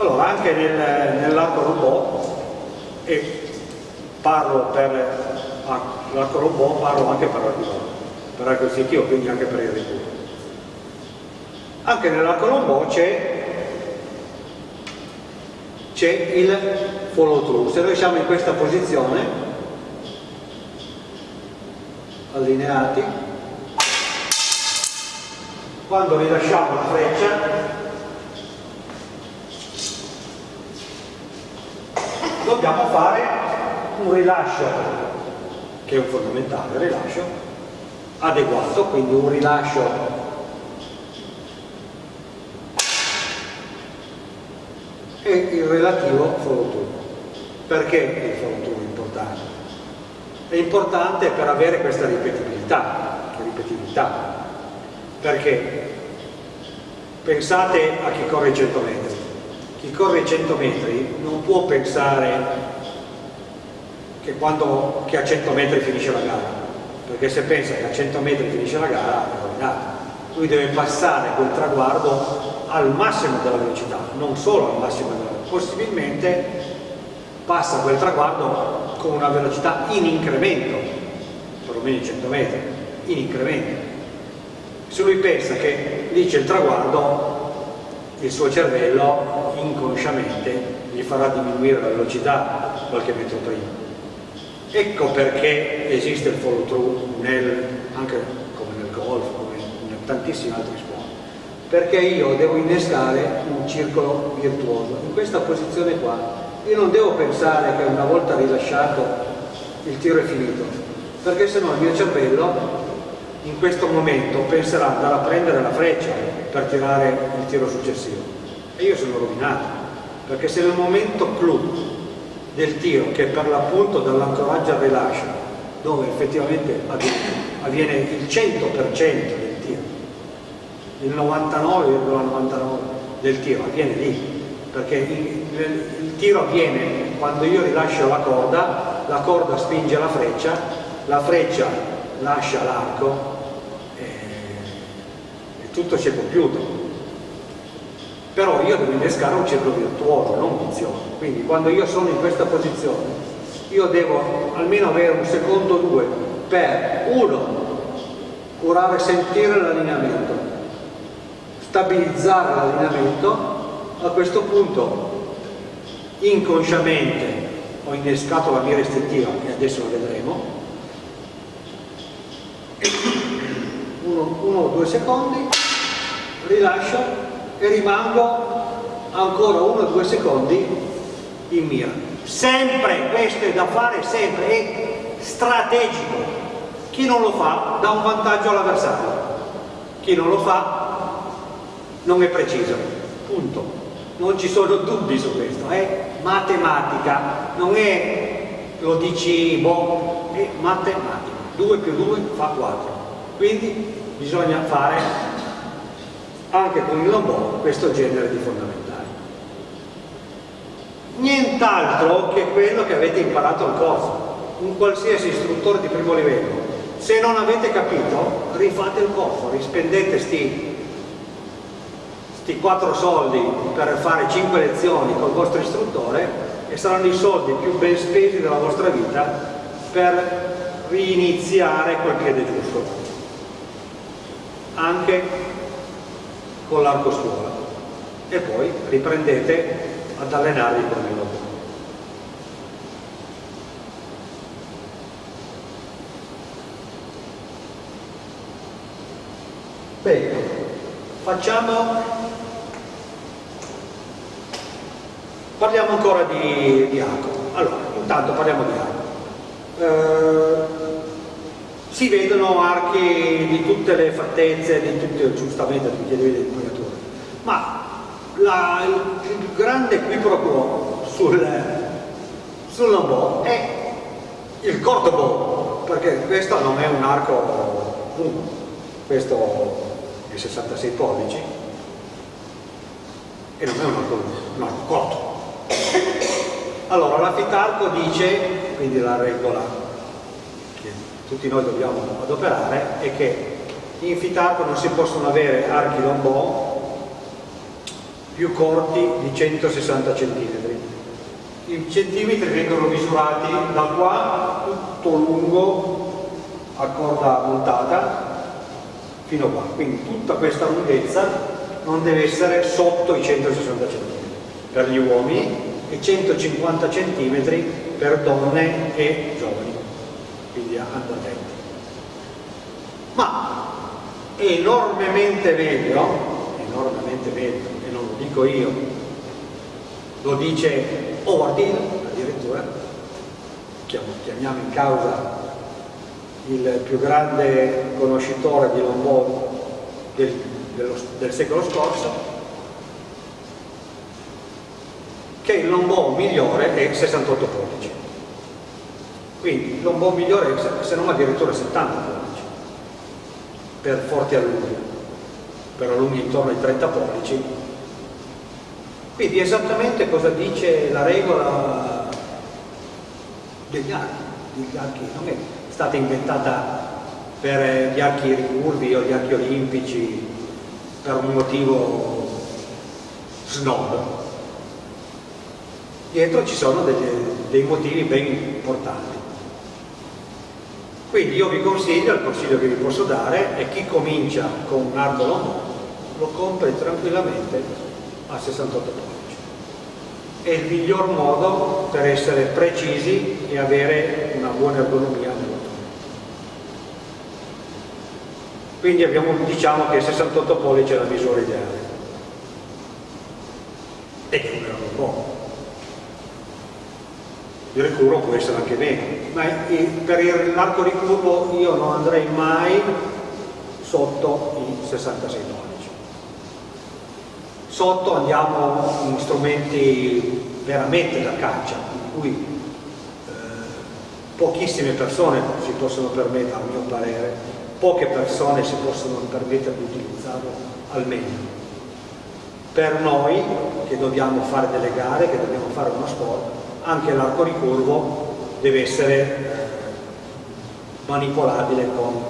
Allora, anche nel, nell'arco robot, e parlo per ah, l'arco robot, parlo anche per l'arco per l'arco istintivo, quindi anche per il ricuro. Anche nell'arco robot c'è c'è il follow through. Se noi siamo in questa posizione, allineati, quando rilasciamo la freccia dobbiamo fare un rilascio che è un fondamentale rilascio adeguato quindi un rilascio e il relativo follow through perché il follow through è importante? è importante per avere questa ripetibilità ripetibilità. Perché? Pensate a chi corre 100 metri chi corre 100 metri non può pensare che, quando, che a 100 metri finisce la gara perché se pensa che a 100 metri finisce la gara è rovinato. Lui deve passare quel traguardo al massimo della velocità non solo al massimo della velocità. Possibilmente passa quel traguardo con una velocità in incremento perlomeno 100 metri in incremento. Se lui pensa che lì c'è il traguardo il suo cervello inconsciamente gli farà diminuire la velocità qualche metro prima. Ecco perché esiste il follow through nel, anche come nel golf come in tantissimi altri sport. Perché io devo innescare un circolo virtuoso. In questa posizione qua io non devo pensare che una volta rilasciato il tiro è finito perché sennò il mio cervello in questo momento penserà ad andare a prendere la freccia per tirare il tiro successivo e io sono rovinato perché se nel momento clou del tiro che per l'appunto dall'ancoraggio al rilascio dove effettivamente avviene il 100% del tiro il 99,99 ,99 del tiro avviene lì perché il, il tiro avviene quando io rilascio la corda la corda spinge la freccia la freccia lascia l'arco e, e tutto si è compiuto però io devo innescare un circolo virtuoso, non vizioso quindi quando io sono in questa posizione io devo almeno avere un secondo o due per uno curare, sentire l'allineamento stabilizzare l'allineamento. A questo punto inconsciamente ho innescato la mira istintiva che adesso la vedremo. Uno, uno o due secondi rilascio e rimango ancora uno o due secondi in mira. Sempre, questo è da fare sempre è strategico. Chi non lo fa dà un vantaggio all'avversario. Chi non lo fa non è preciso. Punto. Non ci sono dubbi su questo è matematica. Non è lo dici boh, è matematica. 2 più 2 fa 4 quindi bisogna fare anche con il lombò questo genere di fondamentali. Nient'altro che quello che avete imparato al corso, un qualsiasi istruttore di primo livello. Se non avete capito, rifate il corso, rispendete sti, sti 4 soldi per fare 5 lezioni col vostro istruttore e saranno i soldi più ben spesi della vostra vita per riniziare quel piede giusto anche con l'arco scuola e poi riprendete ad allenarvi con il lavoro. Bene, facciamo, parliamo ancora di, di arco. Allora, intanto parliamo di arco. Eh, si vedono archi di tutte le fattezze, di tutte, giustamente tutti i livelli di impugnatura, ma la, il, il, grande qui pro sul, sul lombò è il corto bow, perché questo non è un arco lungo, questo è 66 pollici e non è un arco lungo, un arco corto. Allora la fitarco dice, quindi la regola tutti noi dobbiamo adoperare è che in Fitarco non si possono avere archi lombò più corti di 160 cm. I centimetri vengono misurati da qua tutto lungo a corda montata fino qua, quindi tutta questa lunghezza non deve essere sotto i 160 cm per gli uomini e 150 cm per donne e giovani, quindi andando attenti. Ma è enormemente meglio, enormemente meglio, e non lo dico io, lo dice Ordine addirittura, chiamiamo in causa il più grande conoscitore di Lombard del, del secolo scorso, che il lombò migliore è 68 pollici. Quindi il lombò migliore se non addirittura 70 pollici per forti allunghi, per allunghi intorno ai 30 pollici. Quindi esattamente cosa dice la regola degli archi, degli archi non è stata inventata per gli archi ricurvi o gli archi olimpici per un motivo snob, dietro ci sono degli, dei motivi ben importanti. Quindi io vi consiglio, il consiglio che vi posso dare è chi comincia con un arco longo lo compri tranquillamente a 68 pollici. È il miglior modo per essere precisi e avere una buona ergonomia nel montone. Quindi abbiamo, diciamo che 68 pollici è la misura ideale. E che non è un po' il ricurvo può essere anche meno, ma per l'arco ricurvo io non andrei mai sotto i 66 pollici. Sotto andiamo in strumenti veramente da caccia, in cui eh, pochissime persone si possono permettere, a mio parere, poche persone si possono permettere di utilizzarlo al meglio. Per noi che dobbiamo fare delle gare, che dobbiamo fare uno sport, anche l'arco ricurvo deve essere manipolabile con un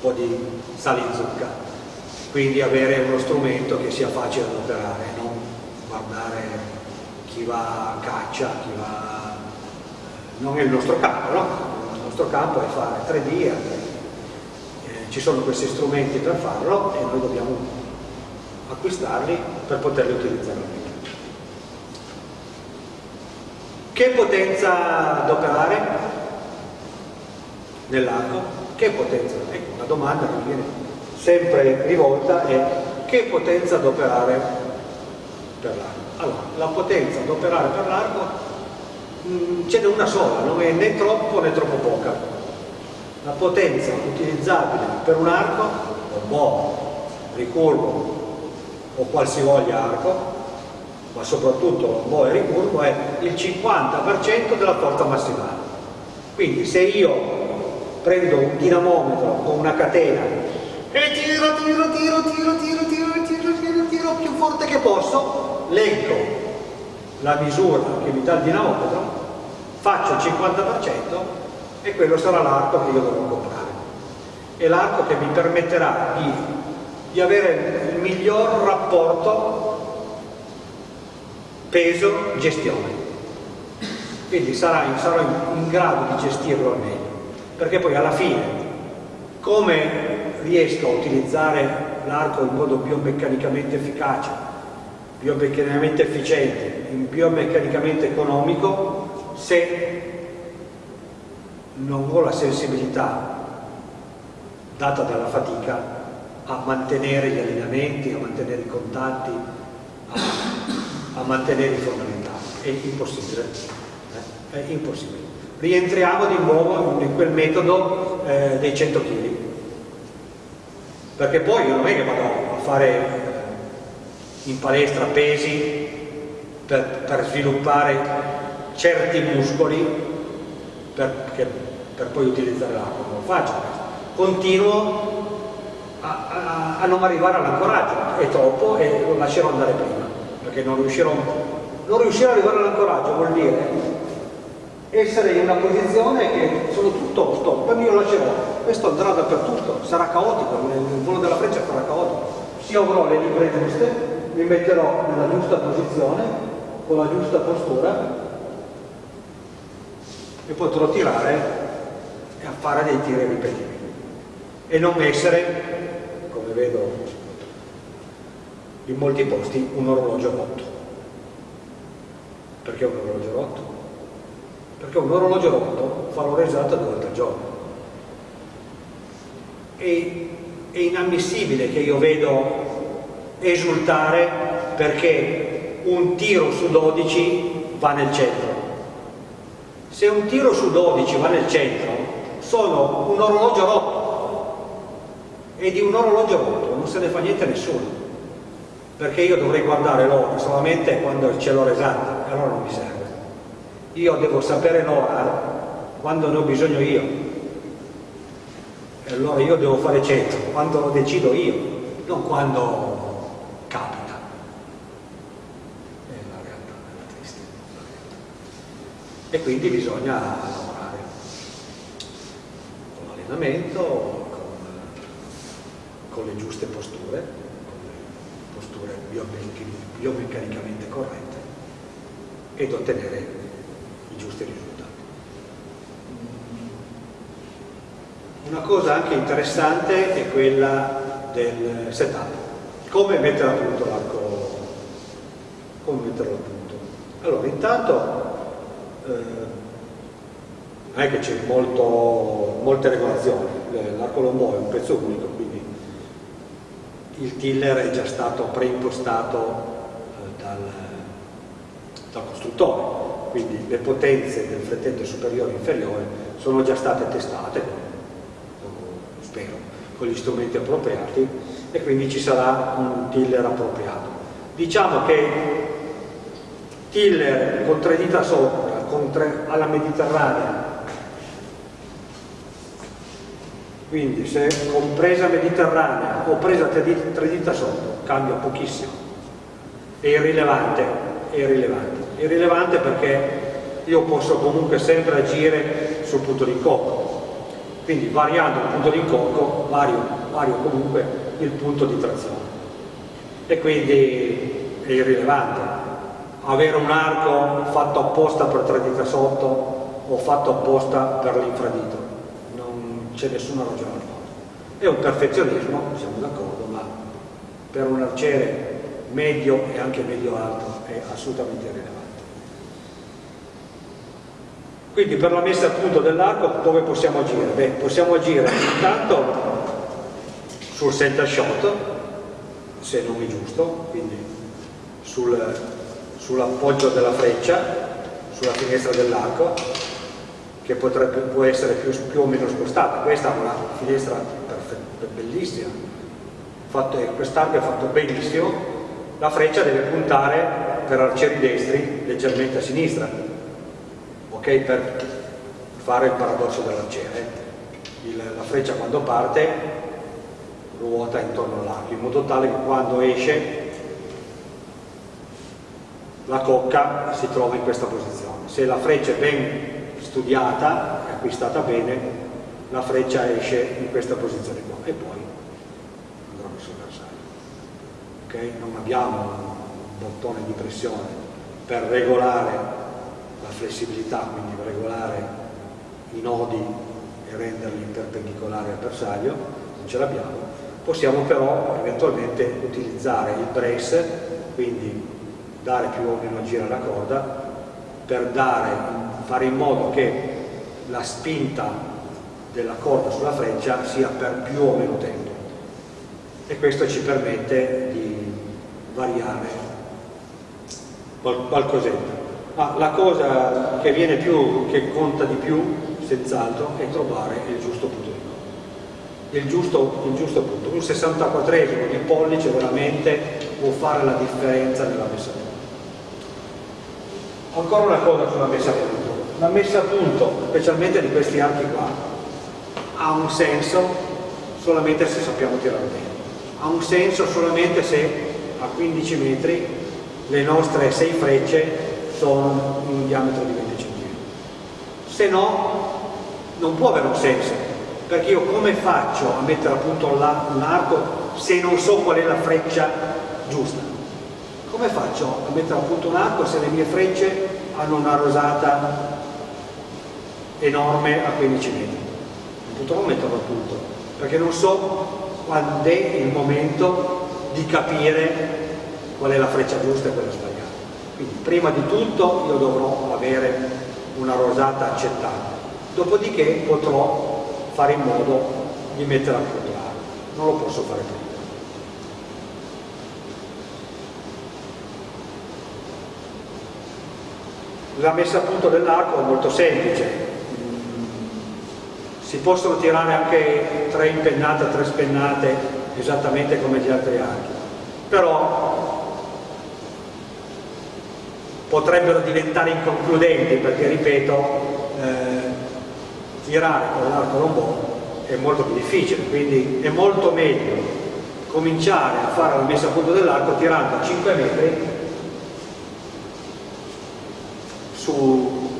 po' di sale in zucca quindi avere uno strumento che sia facile da operare non guardare chi va a caccia chi va non è il nostro campo no? il nostro campo è fare 3D eh, ci sono questi strumenti per farlo e noi dobbiamo acquistarli per poterli utilizzare Che potenza adoperare nell'arco? Che potenza? Ecco, la domanda che viene sempre rivolta è che potenza adoperare per l'arco? Allora, la potenza adoperare per l'arco mm, ce n'è una sola, non è né troppo né troppo poca. La potenza utilizzabile per un arco, un boh, ricurvo o qualsivoglia arco, ma soprattutto un boe ricurvo è il 50% della forza massimale. Quindi se io prendo un dinamometro con una catena e tiro, tiro, tiro, tiro, tiro, tiro, tiro, tiro, tiro più forte che posso, leggo la misura che mi dà il dinamometro, faccio il 50% e quello sarà l'arco che io dovrò comprare. È l'arco che mi permetterà di, di avere il miglior rapporto peso, gestione. Quindi sarà in, sarò in, in grado di gestirlo al meglio, perché poi alla fine, come riesco a utilizzare l'arco in modo biomeccanicamente efficace, biomeccanicamente efficiente, biomeccanicamente economico, se non ho la sensibilità data dalla fatica a mantenere gli allenamenti, a mantenere i contatti, a a mantenere i fondamentali. È impossibile. Eh? È impossibile. Rientriamo di nuovo in quel metodo eh, dei 100 kg. Perché poi io non è che vado a fare eh, in palestra pesi per, per sviluppare certi muscoli per, che, per poi utilizzare l'acqua, non lo faccio. Continuo a, a, a non arrivare all'ancoraggio, è troppo e lo lascerò andare prima perché non riuscirò, non riuscire ad arrivare all'ancoraggio vuol dire essere in una posizione che sono tutto stop, poi io lascerò, questo andrà dappertutto, sarà caotico, il volo della freccia sarà caotico, se avrò le libbre giuste, mi metterò nella giusta posizione, con la giusta postura e potrò tirare e fare dei tiri ripetibili e non essere, come vedo in molti posti, un orologio rotto. Perché un orologio rotto? Perché un orologio rotto fa l'ora esatta due volte al giorno. E, è inammissibile che io vedo esultare perché un tiro su 12 va nel centro. Se un tiro su 12 va nel centro, sono un orologio rotto e di un orologio rotto non se ne fa niente a nessuno perché io dovrei guardare l'ora solamente quando c'è l'ora esatta e allora non mi serve. Io devo sapere l'ora quando ne ho bisogno io. E allora io devo fare 100 quando lo decido io non quando capita. E quindi bisogna lavorare con l'allenamento con le giuste posture, posture biomeccanicamente corrette ed ottenere i giusti risultati. Una cosa anche interessante è quella del setup, come mettere a punto l'arco, come metterlo a punto. Allora, intanto eh, non è che c'è molte regolazioni, l'arco lombo è un pezzo unico, quindi il tiller è già stato preimpostato eh, dal, dal, costruttore, quindi le potenze del frettente superiore e inferiore sono già state testate, spero, con gli strumenti appropriati e quindi ci sarà un tiller appropriato. Diciamo che tiller con tre dita sopra, tre, alla mediterranea, quindi se con presa mediterranea o presa tre dita sotto cambia pochissimo. È irrilevante è irrilevante. È irrilevante perché io posso comunque sempre agire sul punto di incocco quindi variando il punto di incocco vario, vario comunque il punto di trazione. E quindi è irrilevante. Avere un arco fatto apposta per tre dita sotto o fatto apposta per l'infradito c'è nessuna ragione al mondo. È un perfezionismo, siamo d'accordo, ma per un arciere medio e anche medio-alto è assolutamente irrilevante. Quindi per la messa a punto dell'arco dove possiamo agire? Beh, possiamo agire intanto sul center shot, se non è giusto, quindi sul, sull'appoggio della freccia, sulla finestra dell'arco, che potrebbe, può essere più, più, o meno spostata. Questa è una finestra bellissima, quest'arco è fatto benissimo, la freccia deve puntare per arcieri destri leggermente a sinistra, ok? Per fare il paradosso dell'arciere. La freccia quando parte ruota intorno all'arco, in modo tale che quando esce la cocca si trova in questa posizione. Se la freccia è ben studiata e acquistata bene, la freccia esce in questa posizione qua e poi andrà sul bersaglio. Okay? Non abbiamo un bottone di pressione per regolare la flessibilità, quindi per regolare i nodi e renderli perpendicolari al bersaglio, non ce l'abbiamo. Possiamo però eventualmente utilizzare il brace, quindi dare più o meno giro alla corda, per dare fare in modo che la spinta della corda sulla freccia sia per più o meno tempo e questo ci permette di variare qualcosetta. Ma la cosa che viene più, che conta di più, senz'altro, è trovare il giusto punto. Il giusto, il giusto punto. Un 64esimo di pollice veramente può fare la differenza nella messa a punto. Ancora una cosa sulla messa a punto la messa a punto, specialmente di questi archi qua, ha un senso solamente se sappiamo tirare bene. Ha un senso solamente se a 15 metri le nostre 6 frecce sono in un diametro di 20 cm. Se no, non può avere un senso, perché io come faccio a mettere a punto un arco se non so qual è la freccia giusta? Come faccio a mettere a punto un arco se le mie frecce hanno una rosata enorme a 15 metri? Non potrò metterlo a punto, perché non so quando è il momento di capire qual è la freccia giusta e quella sbagliata. Quindi prima di tutto io dovrò avere una rosata accettata, dopodiché potrò fare in modo di mettere a punto l'arco, non lo posso fare prima. La messa a punto dell'arco è molto semplice, si possono tirare anche tre impennate, tre spennate esattamente come gli altri archi. Però potrebbero diventare inconcludenti perché ripeto eh, tirare con l'arco lombò è molto più difficile quindi è molto meglio cominciare a fare la messa a punto dell'arco tirando a 5 metri su,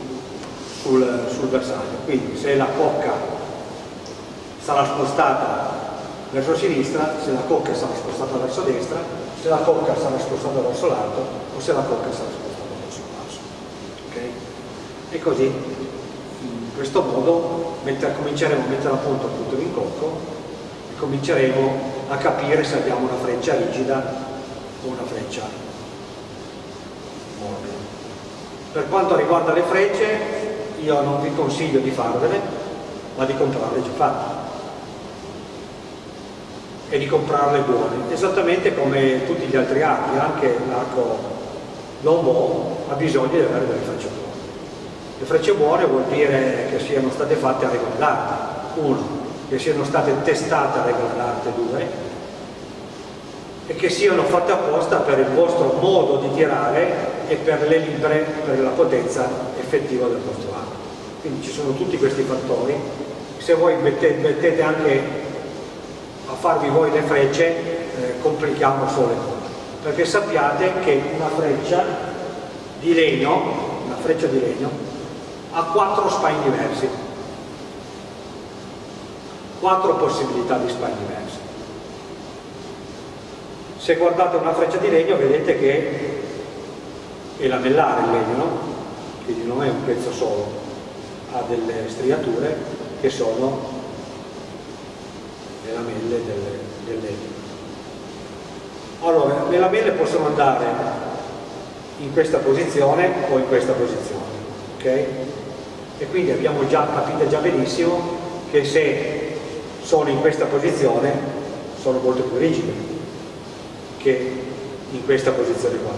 sul, sul bersaglio. Quindi se la cocca sarà spostata verso sinistra, se la cocca sarà spostata verso destra, se la cocca sarà spostata verso l'alto o se la cocca sarà spostata verso il basso. Okay? E così, in questo modo, mentre cominceremo a mettere a punto il punto d'incocco cominceremo a capire se abbiamo una freccia rigida o una freccia morbida. Per quanto riguarda le frecce, io non vi consiglio di farvele, ma di comprarle già fatte e di comprarle buone, esattamente come tutti gli altri archi, anche l'arco lombò ha bisogno di avere delle frecce buone. Le frecce buone vuol dire che siano state fatte a regola d'arte, uno, che siano state testate a regola d'arte, due, e che siano fatte apposta per il vostro modo di tirare e per le libre, per la potenza effettiva del vostro arco. Quindi ci sono tutti questi fattori, se voi mettete, mettete anche a farvi voi le frecce eh, complichiamo solo le cose. Perché sappiate che una freccia di legno una freccia di legno ha quattro spine diversi. Quattro possibilità di spine diversi se guardate una freccia di legno vedete che è lamellare il legno no? quindi non è un pezzo solo ha delle striature che sono lamelle del, del legno. Allora, le lamelle possono andare in questa posizione o in questa posizione, ok? E quindi abbiamo già capito già benissimo che se sono in questa posizione sono molto più rigide che in questa posizione qua.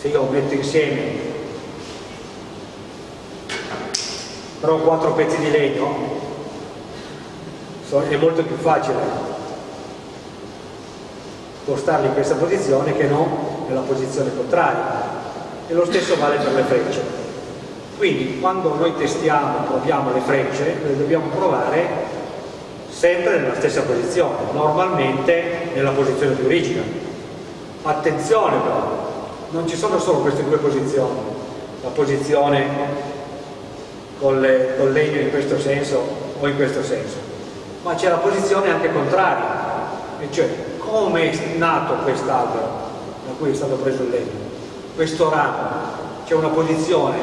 Se io metto insieme però quattro pezzi di legno è molto più facile postarli in questa posizione che non nella posizione contraria. E lo stesso vale per le frecce. Quindi quando noi testiamo proviamo le frecce le dobbiamo provare sempre nella stessa posizione normalmente nella posizione più rigida attenzione però non ci sono solo queste due posizioni. La posizione con, le, con legno in questo senso o in questo senso ma c'è la posizione anche contraria, e cioè come è nato quest'albero da cui è stato preso il legno, questo ramo, c'è una posizione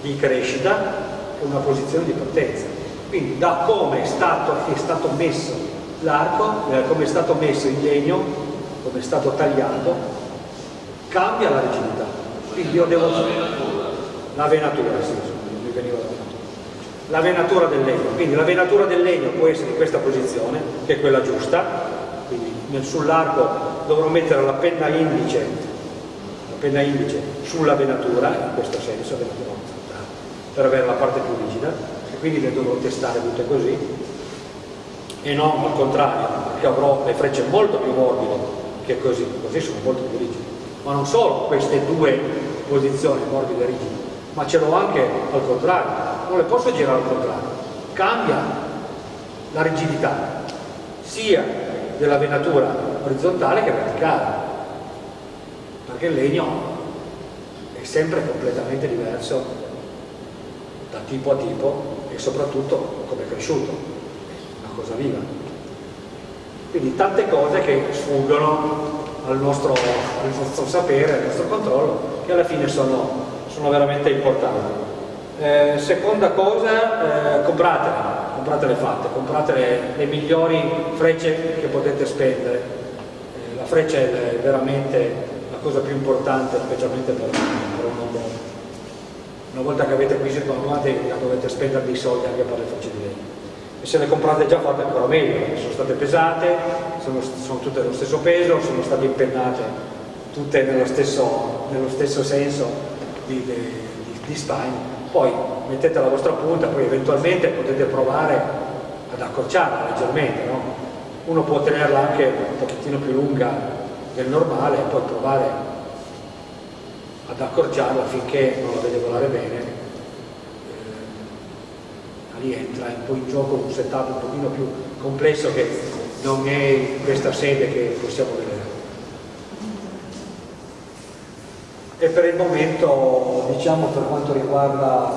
di crescita e una posizione di potenza. Quindi da come è stato, è stato messo l'arco, eh, come è stato messo il legno, come è stato tagliato, cambia la rigidità. Quindi io devo... La venatura, sì, mi veniva la venatura la venatura del legno, quindi la venatura del legno può essere in questa posizione, che è quella giusta, quindi sull'arco dovrò mettere la penna indice, la penna indice sulla venatura, in questo senso, per avere la parte più rigida, e quindi le dovrò testare tutte così, e non al contrario, perché avrò le frecce molto più morbide che così, così sono molto più rigide. Ma non solo queste due posizioni morbide e rigide, ma ce l'ho anche al contrario, le posso girare al contrario, cambia la rigidità sia della venatura orizzontale che verticale, perché il legno è sempre completamente diverso da tipo a tipo e soprattutto come è cresciuto, una cosa viva. Quindi tante cose che sfuggono al nostro, al nostro sapere, al nostro controllo, che alla fine sono, sono veramente importanti. Eh, seconda cosa, eh, compratele, compratele fatte, comprate le, migliori frecce che potete spendere. Eh, la freccia è veramente la cosa più importante, specialmente per, per un uomo. Una volta che avete acquisito una dovete spendere dei soldi anche per le frecce di legno e se le comprate già fatte ancora meglio, sono state pesate, sono, sono tutte dello stesso peso, sono state impennate tutte nello stesso, nello stesso senso di, di, di Stein, poi mettete la vostra punta, poi eventualmente potete provare ad accorciarla leggermente, no? uno può tenerla anche un pochettino più lunga del normale e poi provare ad accorciarla finché non la vede volare bene rientra poi in gioco un setup un pochino più complesso che non è in questa sede che possiamo vedere. E per il momento, diciamo per quanto riguarda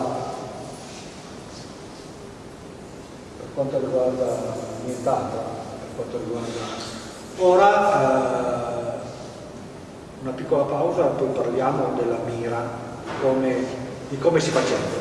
per quanto riguarda nient'altro, per quanto riguarda ora eh, una piccola pausa, poi parliamo della mira, come, di come si faceva.